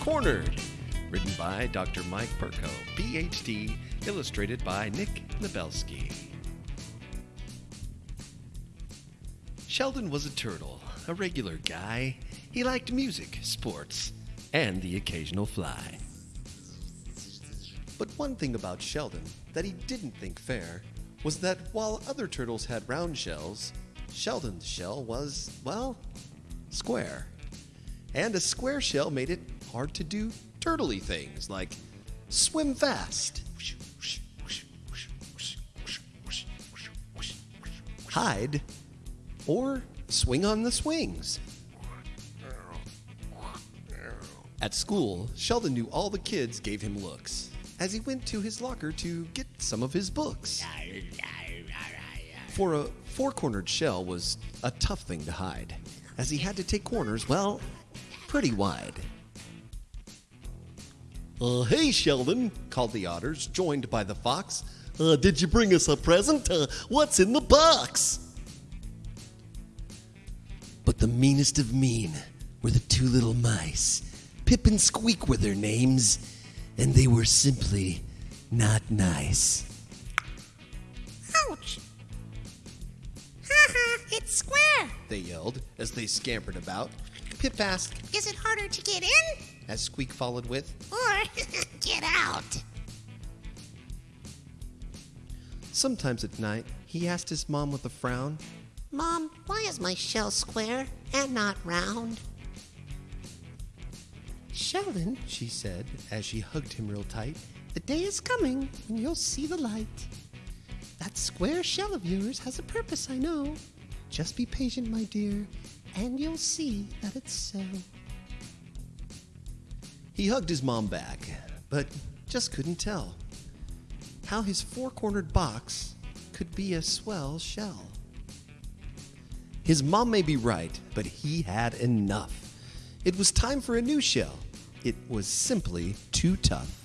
Cornered, written by Dr. Mike Perko, PhD, illustrated by Nick Nabelsky. Sheldon was a turtle, a regular guy. He liked music, sports, and the occasional fly. But one thing about Sheldon that he didn't think fair was that while other turtles had round shells, Sheldon's shell was, well, square. And a square shell made it hard to do turtley things like swim fast, hide, or swing on the swings. At school, Sheldon knew all the kids gave him looks as he went to his locker to get some of his books. For a four cornered shell was a tough thing to hide, as he had to take corners, well, pretty wide. Uh, hey, Sheldon, called the otters, joined by the fox. Uh, did you bring us a present? Uh, what's in the box? But the meanest of mean were the two little mice. Pip and Squeak were their names, and they were simply not nice. Ouch! Ha ha, it's square! They yelled as they scampered about. Pip asked, Is it harder to get in as Squeak followed with, or get out? Sometimes at night, he asked his mom with a frown, Mom, why is my shell square and not round? Sheldon, she said as she hugged him real tight, the day is coming when you'll see the light. That square shell of yours has a purpose, I know. Just be patient, my dear, and you'll see that it's so. He hugged his mom back, but just couldn't tell how his four cornered box could be a swell shell. His mom may be right, but he had enough. It was time for a new shell. It was simply too tough.